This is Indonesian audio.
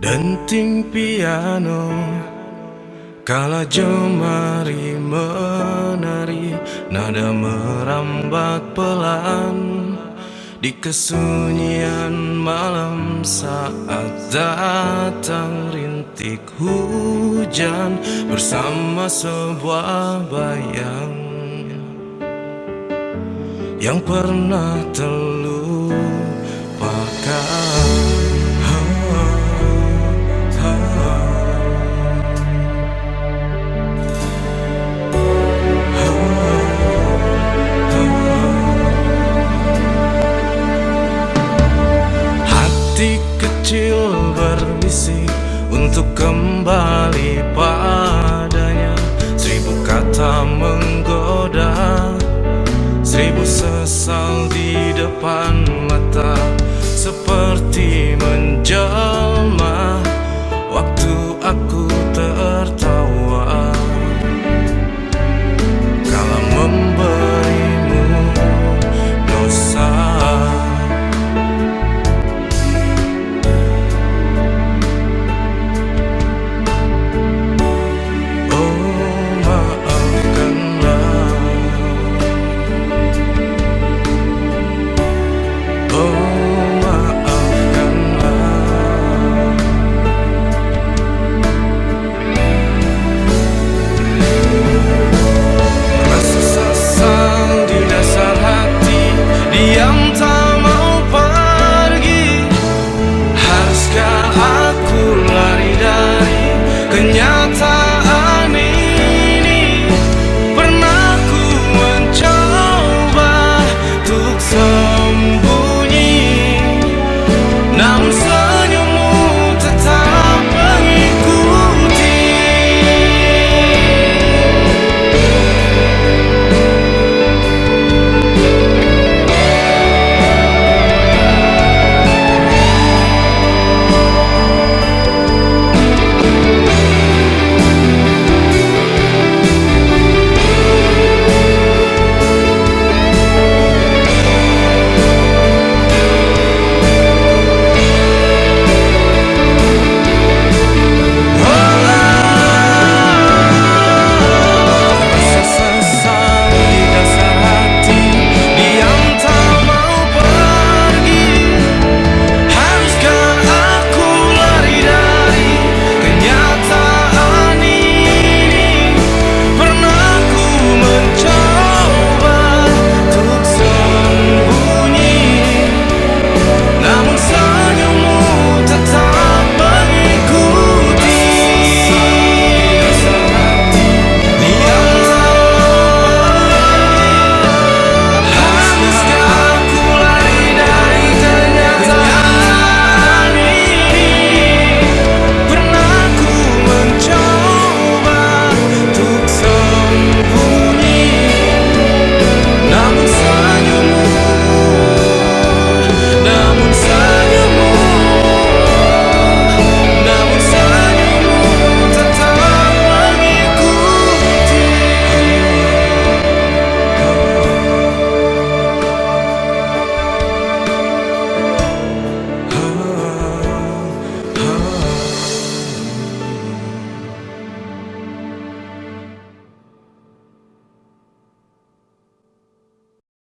Denting piano Kala jemari menari Nada merambat pelan Di kesunyian malam saat datang rintik hujan Bersama sebuah bayang. Yang pernah terlupakan. Hati kecil berbisik untuk kembali padanya. Seribu kata menggoda Seribu sesal di depan mata Seperti menjadi